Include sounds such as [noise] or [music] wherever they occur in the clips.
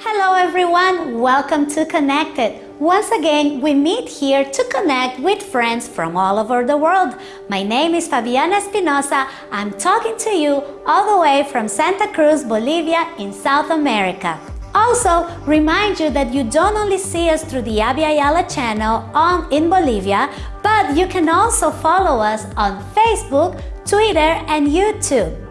Hello everyone, welcome to Connected. Once again, we meet here to connect with friends from all over the world. My name is Fabiana Espinosa. I'm talking to you all the way from Santa Cruz, Bolivia in South America. Also, remind you that you don't only see us through the Abya Yala channel on in Bolivia, but you can also follow us on Facebook, Twitter, and YouTube.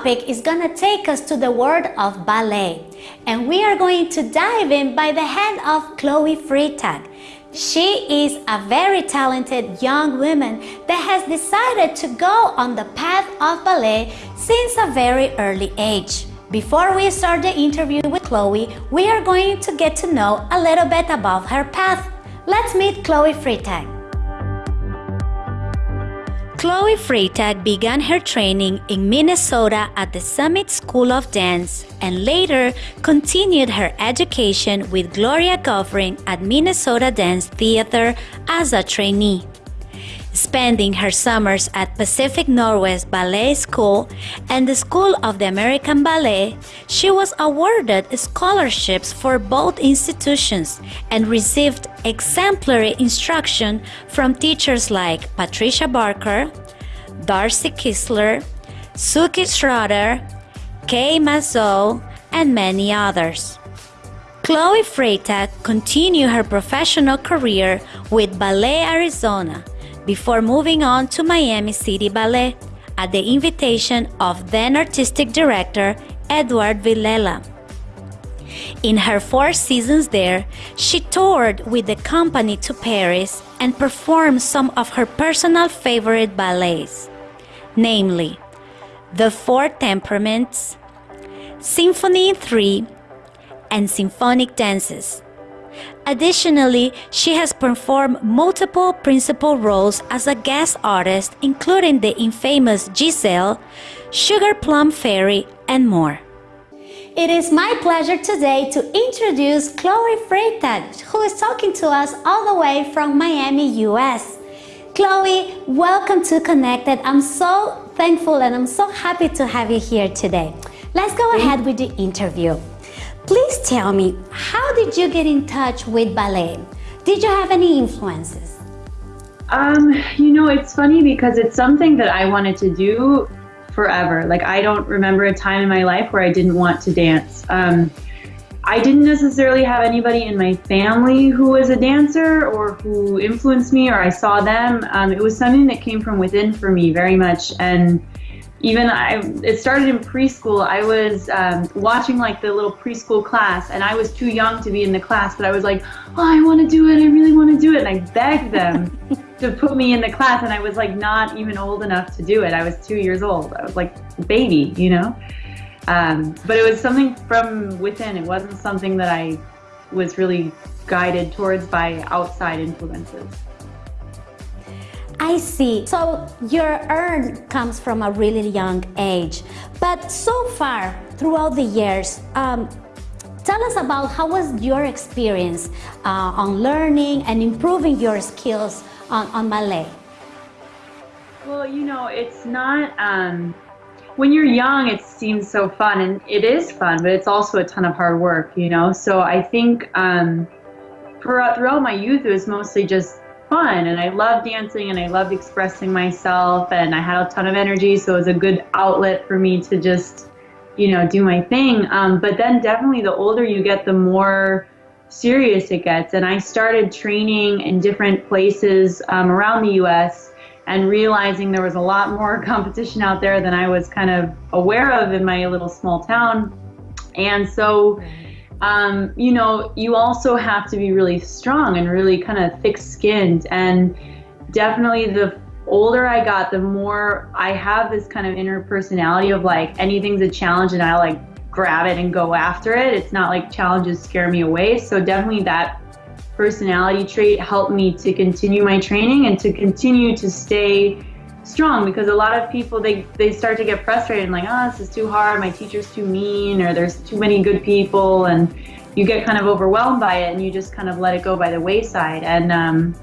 Topic is to take us to the world of ballet and we are going to dive in by the hand of Chloe Freytag. She is a very talented young woman that has decided to go on the path of ballet since a very early age. Before we start the interview with Chloe, we are going to get to know a little bit about her path. Let's meet Chloe Freytag. Chloe Freytag began her training in Minnesota at the Summit School of Dance and later continued her education with Gloria Goffring at Minnesota Dance Theater as a trainee. Spending her summers at Pacific Northwest Ballet School and the School of the American Ballet, she was awarded scholarships for both institutions and received exemplary instruction from teachers like Patricia Barker, Darci Kistler, Suki Schorer, Kay Mazzo, and many others. Chloe Freytag continued her professional career with Ballet Arizona before moving on to Miami City Ballet at the invitation of then artistic director Edward Villella. In her four seasons there, she toured with the company to Paris and performed some of her personal favorite ballets, namely The Four Temperaments, Symphony in Three, and Symphonic Dances. Additionally, she has performed multiple principal roles as a guest artist, including the infamous Giselle, Sugar Plum Fairy, and more. It is my pleasure today to introduce Chloe Freytag, who is talking to us all the way from Miami, US. Chloe, welcome to Connected. I'm so thankful and I'm so happy to have you here today. Let's go ahead with the interview. Tell me, how did you get in touch with ballet? Did you have any influences? Um, you know, it's funny because it's something that I wanted to do forever. Like, I don't remember a time in my life where I didn't want to dance. Um, I didn't necessarily have anybody in my family who was a dancer or who influenced me or I saw them. Um, it was something that came from within for me very much. And even I, it started in preschool. I was um, watching like the little preschool class, and I was too young to be in the class, but I was like, oh, I want to do it. I really want to do it. And I begged them [laughs] to put me in the class, and I was like not even old enough to do it. I was two years old. I was like a baby, you know. Um, but it was something from within. It wasn't something that I was really guided towards by outside influences. I see. So your earn comes from a really young age. But so far, throughout the years, um, tell us about how was your experience uh, on learning and improving your skills on, on ballet? Well, you know, it's not, um, when you're young, it seems so fun, and it is fun, but it's also a ton of hard work, you know? So I think um, throughout, throughout my youth, it was mostly just fun and I loved dancing and I loved expressing myself and I had a ton of energy so it was a good outlet for me to just you know do my thing. Um, but then definitely the older you get the more serious it gets. And I started training in different places um, around the US and realizing there was a lot more [laughs] competition out there than I was kind of aware of in my little small town. And so um, you know, you also have to be really strong and really kind of thick skinned. And definitely the older I got, the more I have this kind of inner personality of like anything's a challenge and I like grab it and go after it. It's not like challenges scare me away. So definitely that personality trait helped me to continue my training and to continue to stay strong because a lot of people they they start to get frustrated and like oh this is too hard. My teacher's too mean or there's too many good people. And you get kind of overwhelmed by it and you just kind of let it go by the wayside. And um,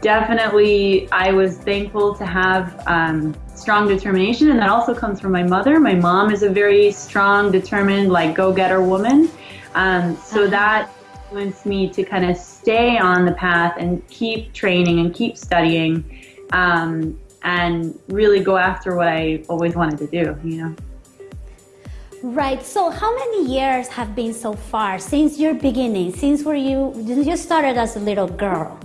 definitely I was thankful to have um, strong determination. And that also comes from my mother. My mom is a very strong determined like go-getter woman. Um, so uh-huh. that influenced me to kind of stay on the path and keep training and keep studying. Um, and really go after what I always wanted to do, you know. Right. So, how many years have been so far since your beginning? Since were you you started as a little girl?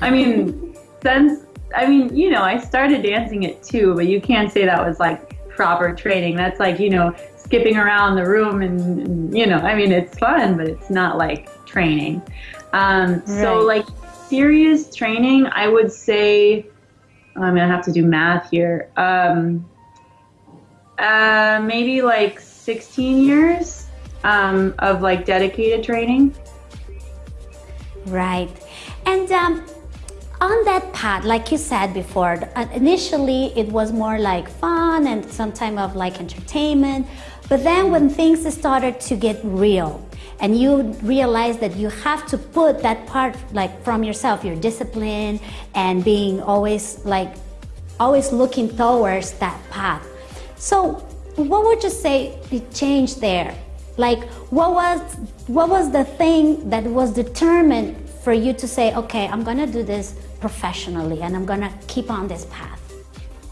I mean, since I mean, you know, I started dancing at two, but you can't say that was like proper training. That's like you know, skipping around the room and, and you know, I mean, it's fun, but it's not like training. Um, right. So, like serious training, I would say I'm gonna have to do math here. Um, uh, maybe like 16 years um, of like dedicated training. Right, and um, on that path, like you said before, uh, initially it was more like fun and some time of like entertainment. But then when things started to get real, and you realize that you have to put that part like from yourself your discipline and being always like always looking towards that path. So what would you say the change there? Like what was what was the thing that was determined for you to say okay i'm gonna do this professionally and i'm gonna keep on this path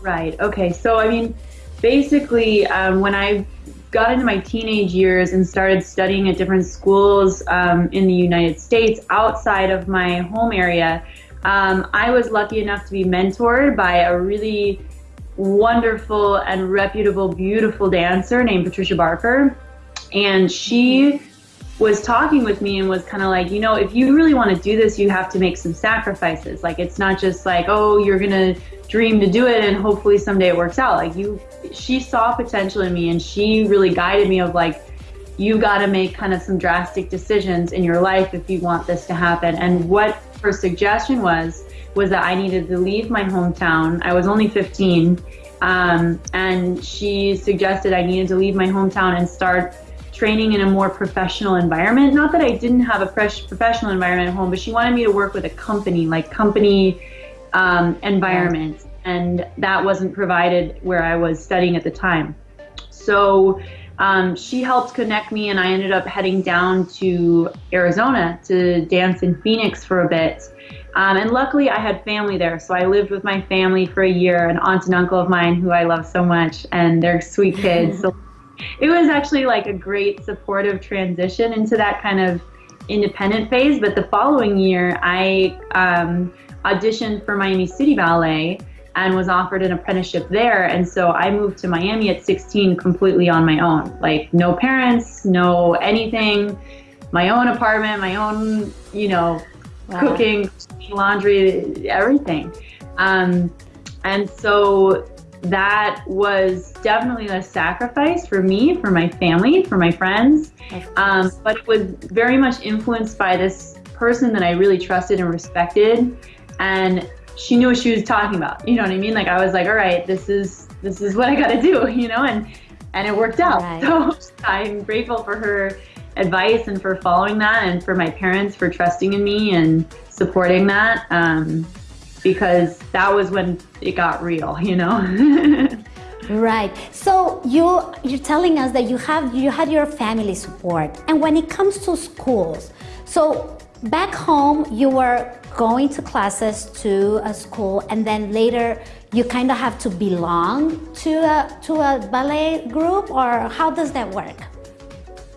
right. Okay. So i mean basically um, when i got into my teenage years and started studying at different schools um, in the United States outside of my home area, um, I was lucky enough to be mentored by a really wonderful and reputable, beautiful dancer named Patricia Barker. And she was talking with me and was kind of like, you know, if you really want to do this, you have to make some sacrifices. Like, it's not just like, oh, you're going to dream to do it and hopefully someday it works out. Like, you, she saw potential in me and she really guided me of like, you got to make kind of some drastic decisions in your life if you want this to happen. And what her suggestion was, was that I needed to leave my hometown. I was only 15. Um, and she suggested I needed to leave my hometown and start training in a more professional environment. Not that I didn't have a fresh professional environment at home, but she wanted me to work with a company, like company um, environment, and that wasn't provided where I was studying at the time. So um, she helped connect me, and I ended up heading down to Arizona to dance in Phoenix for a bit. Um, and luckily, I had family there, so I lived with my family for a year, an aunt and uncle of mine who I love so much, and they're sweet kids. [laughs] so it was actually like a great supportive transition into that kind of independent phase. But the following year, I um, auditioned for Miami City Ballet and was offered an apprenticeship there. And so I moved to Miami at 16 completely on my own. Like, no parents, no anything, my own apartment, my own, you know, wow. cooking, laundry, everything. Um, and so that was definitely a sacrifice for me, for my family, for my friends. Um, but it was very much influenced by this person that I really trusted and respected. And she knew what she was talking about. You know what I mean? Like I was like, all right, this is this is what I got to do. [laughs] You know, and and it worked out. Right. So [laughs] I'm grateful for her advice and for following that, and for my parents for trusting in me and supporting that. Um, because that was when it got real, you know. [laughs] right. So you you're telling us that you have you had your family support, and when it comes to schools, so back home you were going to classes to a school, and then later you kind of have to belong to a to a ballet group, or how does that work?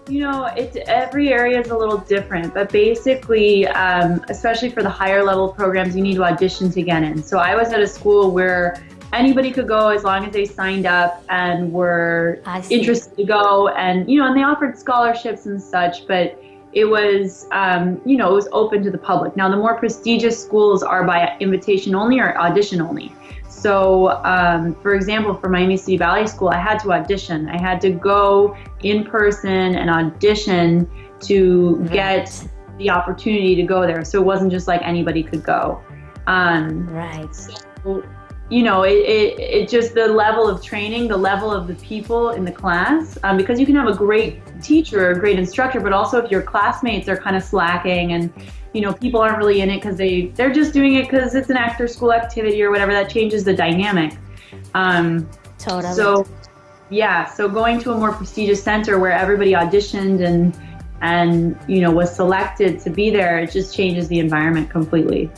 You know, it's every area is a little different, but basically, um, especially for the higher level programs, you need to audition to get in. So I was at a school where anybody could go as long as they signed up and were interested to go, and you know, and they offered scholarships and such, but it was um, you know it was open to the public now the more prestigious schools are by invitation only or audition only so, um, for example, for Miami City Ballet School, I had to audition. I had to go in person and audition to get the opportunity to go there. So it wasn't just like anybody could go. Um, right. So, you know, it, it, it just the level of training, the level of the people in the class, um, because you can have a great teacher, a great instructor, but also if your classmates are kind of slacking and you know people aren't really in it because they they're just doing it because it's an after school activity or whatever, that changes the dynamic. Um, totally. So yeah, so going to a more prestigious center where everybody auditioned and and you know was selected to be there, it just changes the environment completely.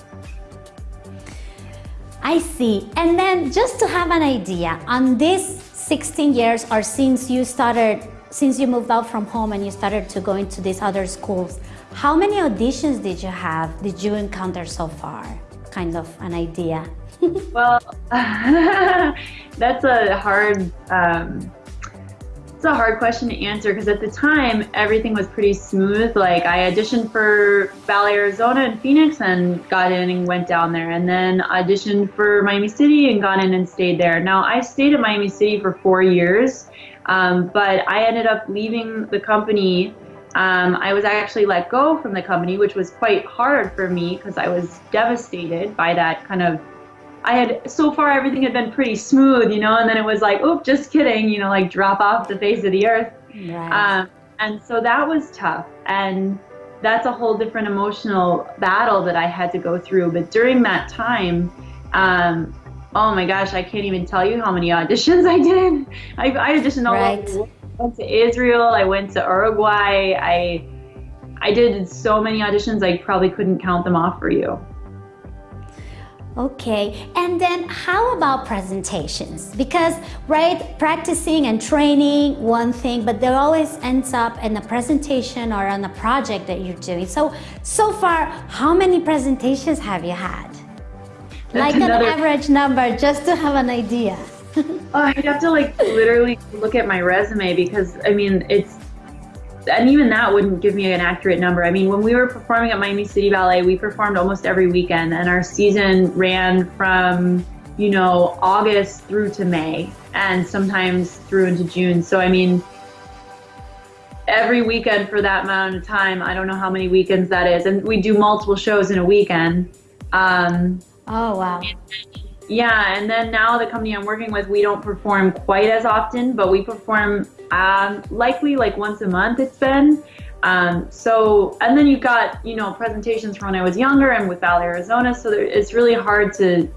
I see. And then just to have an idea, on these 16 years or since you started, since you moved out from home and you started to go into these other schools, how many auditions did you have, did you encounter so far? Kind of an idea. [laughs] well, [laughs] that's a hard um, a hard question to answer because at the time everything was pretty smooth. Like I auditioned for Ballet Arizona in Phoenix and got in and went down there, and then auditioned for Miami City and got in and stayed there. Now I stayed at Miami City for four years, um, but I ended up leaving the company. Um, I was actually let go from the company, which was quite hard for me because I was devastated by that kind of I had so far everything had been pretty smooth, you know, and then it was like, oh, just kidding, you know, like drop off the face of the earth. Right. Um, and so that was tough, and that's a whole different emotional battle that I had to go through. But during that time, um, oh my gosh, I can't even tell you how many auditions [laughs] I did. I, I auditioned all right. over. I went to Israel. I went to Uruguay. I I did so many auditions. I probably couldn't count them off for you. Okay, and then how about presentations? Because, right, practicing and training, one thing, but there always ends up in a presentation or on a project that you're doing. So, so far, how many presentations have you had? That's like another... an average number, just to have an idea. [laughs] oh, I'd have to like literally look at my resume because I mean, it's and even that wouldn't give me an accurate number. I mean, when we were performing at Miami City Ballet, we performed almost every weekend, and our season ran from you know August through to May, and sometimes through into June. So I mean, every weekend for that amount of time, I don't know how many weekends that is, and we do multiple shows in a weekend. Um, oh wow. Yeah, and then now the company I'm working with, we don't perform quite as often, but we perform um, likely like once a month. It's been. Um, so, and then you've got you know presentations from when I was younger and with Ballet Arizona. So there, it's really hard to.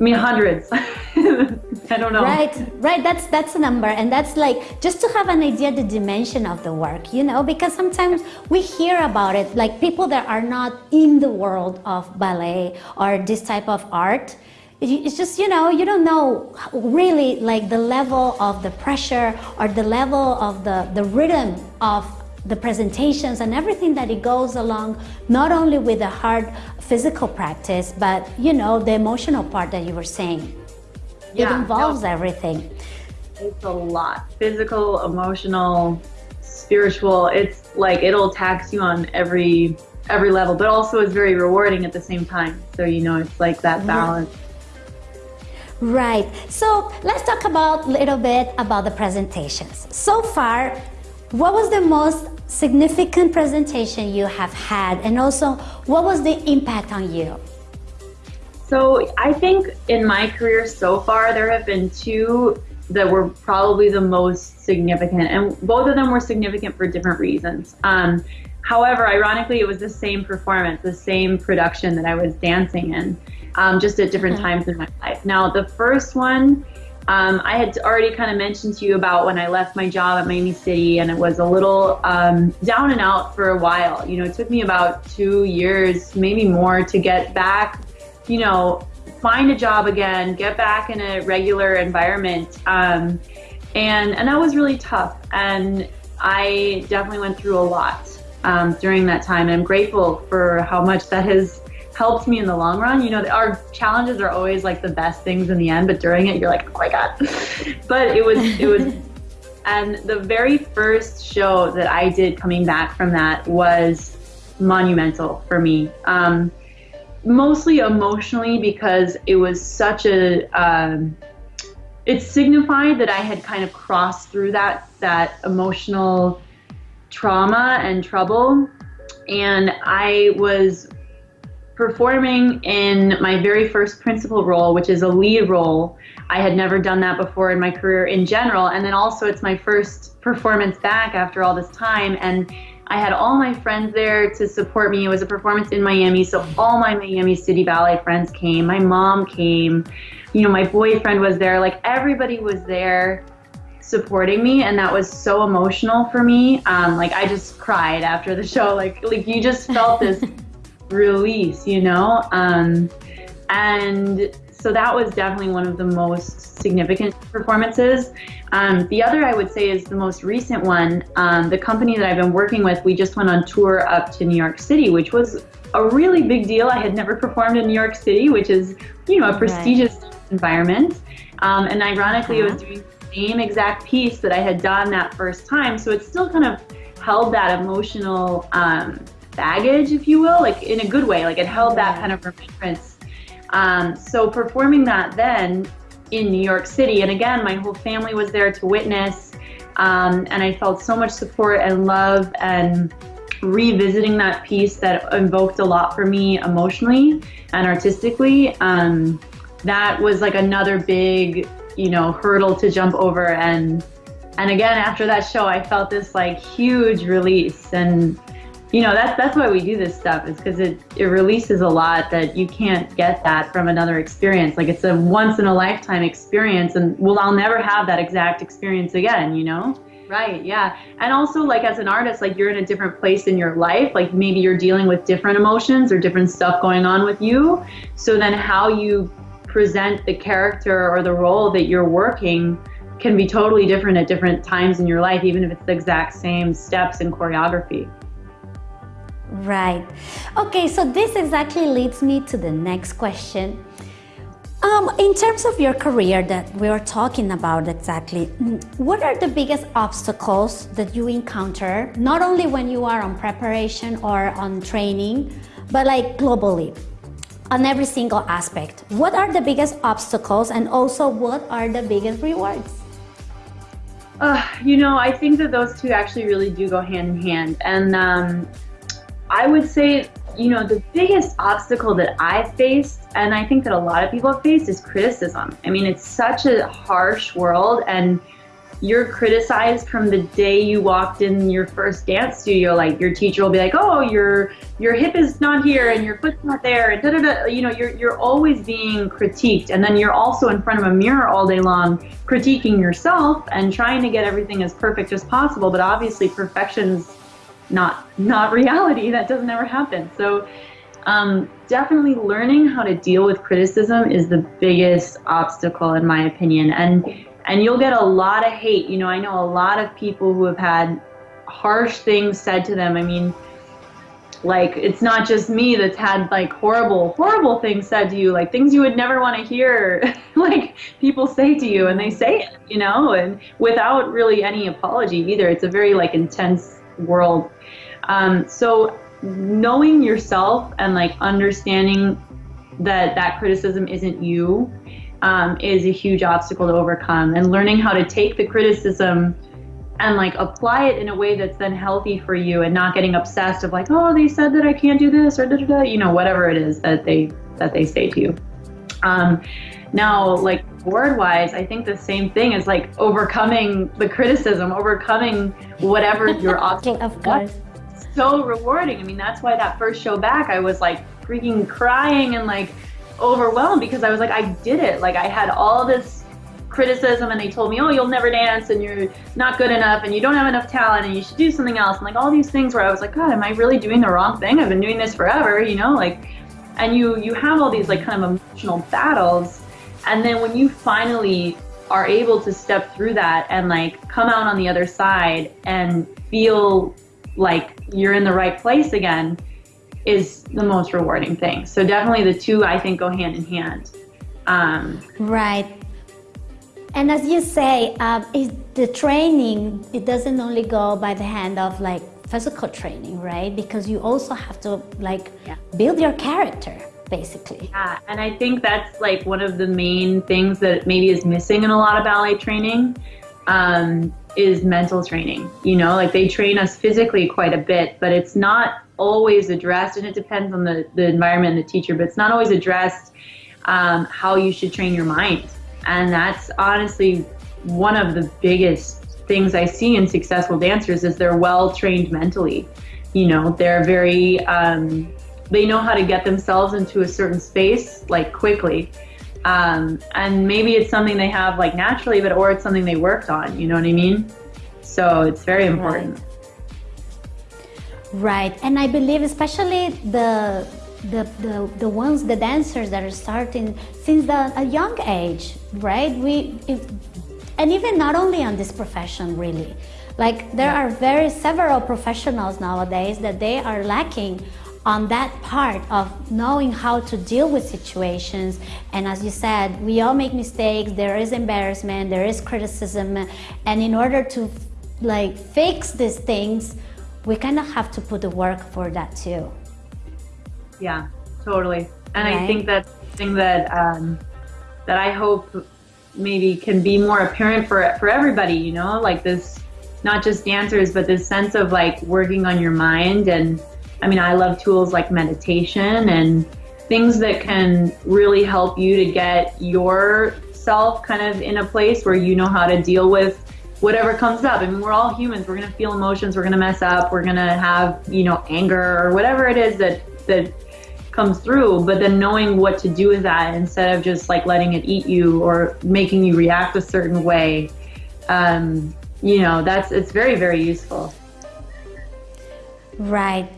I mean, hundreds. [laughs] I don't know. Right, right. That's that's a number, and that's like just to have an idea the dimension of the work, you know, because sometimes we hear about it, like people that are not in the world of ballet or this type of art it's just you know you don't know really like the level of the pressure or the level of the the rhythm of the presentations and everything that it goes along not only with the hard physical practice but you know the emotional part that you were saying. Yeah, it involves no, everything. It's a lot. Physical emotional spiritual it's like it'll tax you on every every level but also it's very rewarding at the same time. So you know it's like that balance. yeah Right. So let's talk about a little bit about the presentations. So far, what was the most significant presentation you have had and also what was the impact on you? So I think in my career so far, there have been two that were probably the most significant and both of them were significant for different reasons. Um, however, ironically, it was the same performance, the same production that I was dancing in um, just at different times in my life. Now, the first one, um, I had already kind of mentioned to you about when I left my job at Miami City, and it was a little um, down and out for a while. You know, it took me about two years, maybe more, to get back, you know, find a job again, get back in a regular environment. Um, and, and that was really tough. And I definitely went through a lot um, during that time. And I'm grateful for how much that has helped me in the long run. You know, our challenges are always like the best things in the end, but during it, you're like, oh my god. [laughs] but it was it was, [laughs] and the very first show that I did coming back from that was monumental for me. Um, mostly emotionally because it was such a um, it signified that I had kind of crossed through that that emotional trauma and trouble and I was performing in my very first principal role, which is a lead role. I had never done that before in my career in general. And then also, it's my first performance back after all this time. And I had all my friends there to support me. It was a performance in Miami, so all my Miami City Ballet friends came. My mom came. You know, my boyfriend was there. Like, everybody was there supporting me and that was so emotional for me um, like i just cried after the show like like you just felt this [laughs] release, you know? Um, and so that was definitely one of the most significant performances. Um, the other I would say is the most recent one. Um, the company that I've been working with, we just went on tour up to New York City, which was a really big deal. I had never performed in New York City, which is, you know, a prestigious right. environment. Um, and ironically, uh-huh. it was doing the same exact piece that I had done that first time. So it still kind of held that emotional um, baggage, if you will, like in a good way. Like it held that kind of remembrance. Um, so performing that then in New York City, and again, my whole family was there to witness, um, and I felt so much support and love and revisiting that piece that invoked a lot for me emotionally and artistically. Um, that was like another big, you know, hurdle to jump over and and again after that show I felt this like huge release and you know that's that's why we do this stuff is because it it releases a lot that you can't get that from another experience. Like it's a once in a lifetime experience and well i'll never have that exact experience again you know? Right yeah. And also like as an artist like you're in a different place in your life. Like maybe you're dealing with different emotions or different stuff going on with you. So then how you present the character or the role that you're working can be totally different at different times in your life even if it's the exact same steps and choreography Right. Okay, so this exactly leads me to the next question. Um, in terms of your career that we are talking about exactly, what are the biggest obstacles that you encounter, not only when you are on preparation or on training, but like globally, on every single aspect? What are the biggest obstacles and also what are the biggest rewards? Uh, you know, I think that those two actually really do go hand in hand. And um, I would say, you know, the biggest obstacle that I've faced, and I think that a lot of people have faced, is criticism. I mean, it's such a harsh world, and you're criticized from the day you walked in your first dance studio. Like your teacher will be like, "Oh, your your hip is not here, and your foot's not there," and da da da. You know, you're you're always being critiqued, and then you're also in front of a mirror all day long, critiquing yourself and trying to get everything as perfect as possible. But obviously, perfection's not not reality. That doesn't ever happen. So um, definitely learning how to deal with criticism is the biggest obstacle in my opinion. And and you'll get a lot of hate. You know, I know a lot of people who have had harsh things said to them. I mean, like it's not just me that's had like horrible horrible things said to you like things you would never want to hear [laughs] like people say to you and they say it you know and without really any apology either it's a very like intense world. Um, so knowing yourself and like understanding that that criticism isn't you um, is a huge obstacle to overcome. And learning how to take the criticism and like apply it in a way that's then healthy for you and not getting obsessed of like oh they said that i can't do this or da da da you know whatever it is that they that they say to you. Um, now like board wise i think the same thing is like overcoming the criticism overcoming whatever [laughs] your obstacle of course so rewarding. I mean, that's why that first show back, I was like freaking crying and like overwhelmed because I was like, I did it. Like, I had all this criticism and they told me, oh, you'll never dance and you're not good enough and you don't have enough talent and you should do something else. And like all these things where I was like, God, am I really doing the wrong thing? I've been doing this forever, you know, like, and you, you have all these like kind of emotional battles. And then when you finally are able to step through that and like come out on the other side and feel like you're in the right place again is the most rewarding thing. So definitely the two I think go hand in hand. Um, right. And as you say, um, the training it doesn't only go by the hand of like physical training, right? Because you also have to like yeah. build your character basically. Yeah, and I think that's like one of the main things that maybe is missing in a lot of ballet training. Um, is mental training. You know, like they train us physically quite a bit, but it's not always addressed, and it depends on the, the environment and the teacher, but it's not always addressed um, how you should train your mind. And that's honestly one of the biggest things I see in successful dancers is they're well trained mentally. You know, they're very, um, they know how to get themselves into a certain space like quickly. Um, and maybe it's something they have like naturally, but or it's something they worked on. You know what I mean? So it's very important. Right. Right, and I believe especially the the, the, the ones, the dancers that are starting since the, a young age, right? We, if, and even not only on this profession really, like there are very several professionals nowadays that they are lacking on that part of knowing how to deal with situations. And as you said, we all make mistakes, there is embarrassment, there is criticism. And in order to like fix these things, we kind of have to put the work for that too. Yeah, totally. And right. I think that's thing that um, that I hope maybe can be more apparent for for everybody. You know, like this, not just dancers, but this sense of like working on your mind. And I mean, I love tools like meditation and things that can really help you to get yourself kind of in a place where you know how to deal with whatever comes up. I mean, we're all humans. We're going to feel emotions. We're going to mess up. We're going to have, you know, anger or whatever it is that, that comes through. But then knowing what to do with that instead of just like letting it eat you or making you react a certain way, um, you know, that's, it's very, very useful. Right.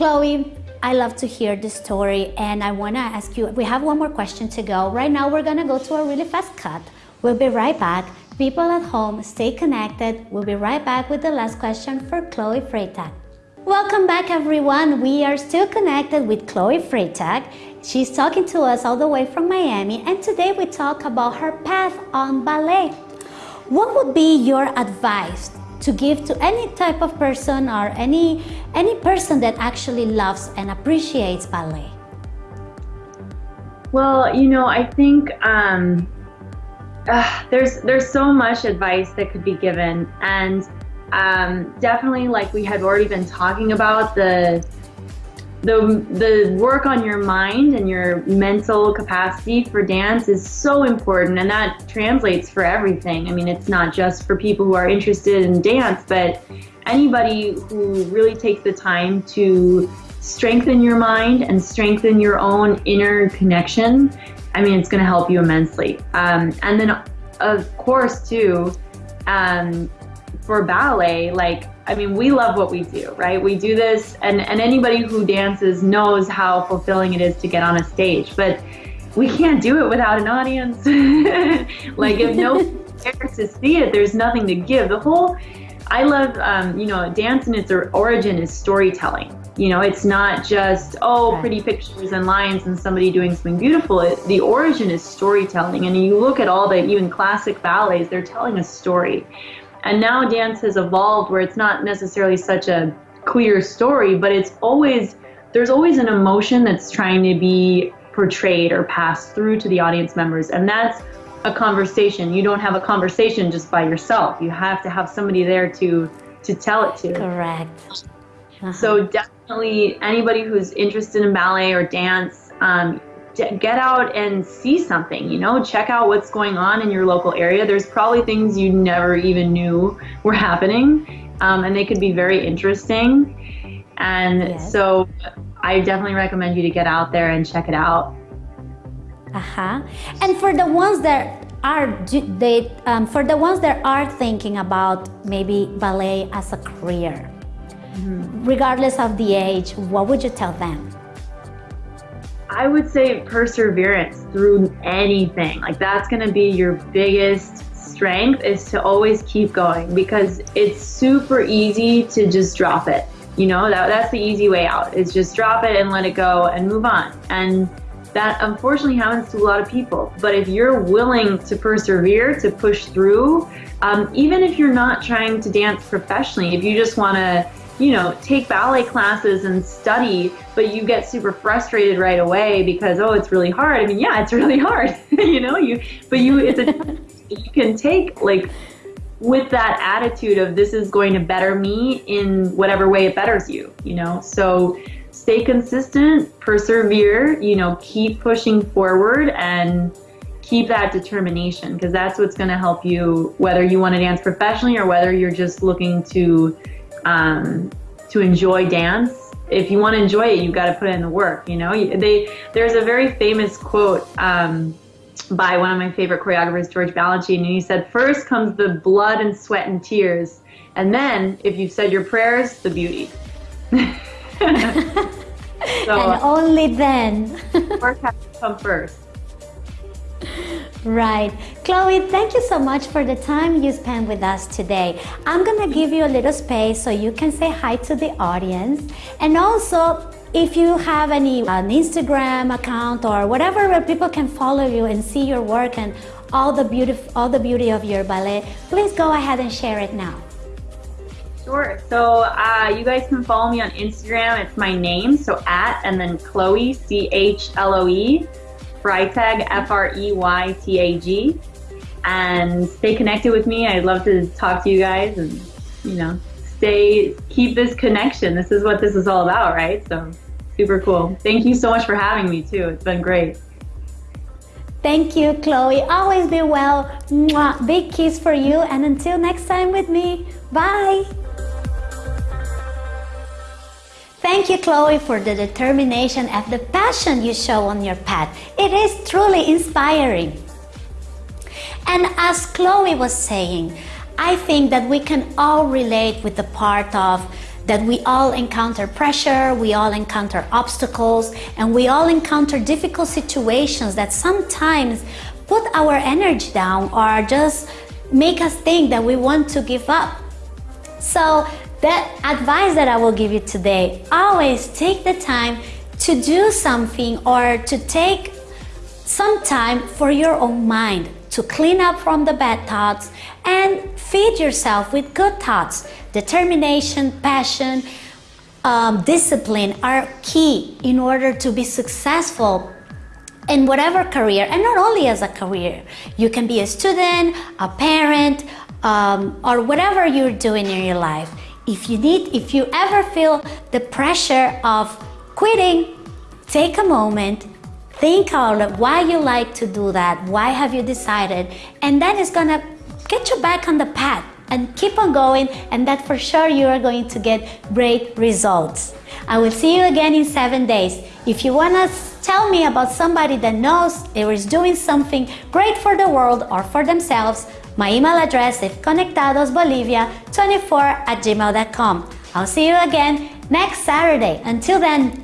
Chloe, I love to hear the story and I want to ask you, we have one more question to go. Right now, we're going to go to a really fast cut. We'll be right back. People at home, stay connected. We'll be right back with the last question for Chloe Freytag. Welcome back everyone. We are still connected with Chloe Freytag. She's talking to us all the way from Miami and today we talk about her path on ballet. What would be your advice to give to any type of person or any any person that actually loves and appreciates ballet? Well, you know, I think um, uh, there's there's so much advice that could be given, and um, definitely, like we had already been talking about, the the the work on your mind and your mental capacity for dance is so important, and that translates for everything. I mean, it's not just for people who are interested in dance, but anybody who really takes the time to strengthen your mind and strengthen your own inner connection I mean, it's going to help you immensely. Um, and then, of course, too, um, for ballet, like, I mean, we love what we do, right? We do this, and, and anybody who dances knows how fulfilling it is to get on a stage, but we can't do it without an audience. [laughs] like, if no [laughs] cares to see it, there's nothing to give. The whole, I love, um, you know, dance in its origin is storytelling. You know, it's not just, oh, right. pretty pictures and lines and somebody doing something beautiful. It, the origin is storytelling. And you look at all the even classic ballets, they're telling a story. And now dance has evolved where it's not necessarily such a clear story, but it's always, there's always an emotion that's trying to be portrayed or passed through to the audience members. And that's a conversation. You don't have a conversation just by yourself. You have to have somebody there to to tell it to. Correct. Uh-huh. So definitely anybody who's interested in ballet or dance, um, get out and see something, you know, check out what's going on in your local area. There's probably things you never even knew were happening, um, and they could be very interesting. And yes. so I definitely recommend you to get out there and check it out. Uh-huh. And for the ones that are they um, for the ones that are thinking about maybe ballet as a career, Mm-hmm. Regardless of the age, what would you tell them? I would say perseverance through anything. Like that's going to be your biggest strength is to always keep going because it's super easy to just drop it. You know, that that's the easy way out. Is just drop it and let it go and move on. And that unfortunately happens to a lot of people. But if you're willing to persevere, to push through, um, even if you're not trying to dance professionally, if you just want to you know, take ballet classes and study, but you get super frustrated right away because oh, it's really hard. I mean, yeah, it's really hard, [laughs] you know. You, but you, it's a [laughs] you can take like with that attitude of this is going to better me in whatever way it betters you, you know? So stay consistent, persevere, you know, keep pushing forward and keep that determination because that's what's going to help you whether you want to dance professionally or whether you're just looking to um, to enjoy dance. If you want to enjoy it you've got to put in the work you know? They there's a very famous quote um, by one of my favorite choreographers george balanchine and he said first comes the blood and sweat and tears and then if you've said your prayers the beauty. [laughs] [laughs] So, and only then. Work has to come first Right. Chloe, thank you so much for the time you spent with us today. I'm going to give you a little space so you can say hi to the audience. And also, if you have any an Instagram account or whatever where people can follow you and see your work and all the beauty, all the beauty of your ballet, please go ahead and share it now. Sure. So uh, you guys can follow me on Instagram. It's my name, so at and then Chloe C H L O E Freytag, F R E Y T A G. And stay connected with me. I'd love to talk to you guys and, you know, stay, keep this connection. This is what this is all about, right? So super cool. Thank you so much for having me, too. It's been great. Thank you, Chloe. Always be well. Mwah. Big kiss for you. And until next time with me, bye. Thank you, Chloe, for the determination and the passion you show on your path. It is truly inspiring. And as Chloe was saying, I think that we can all relate with the part of that we all encounter pressure, we all encounter obstacles, and we all encounter difficult situations that sometimes put our energy down or just make us think that we want to give up. So that advice that I will give you today, always take the time to do something or to take some time for your own mind to clean up from the bad thoughts and feed yourself with good thoughts. Determination, passion, um, discipline are key in order to be successful in whatever career and not only as a career. You can be a student, a parent, um, or whatever you're doing in your life. If you need, if you ever feel the pressure of quitting, take a moment, think out why you like to do that, why have you decided, and that is gonna get you back on the path and keep on going and that for sure you are going to get great results. I will see you again in seven days. If you want to tell me about somebody that knows or is doing something great for the world or for themselves, my email address is conectadosbolivia24 at gmail.com. I'll see you again next Saturday. Until then,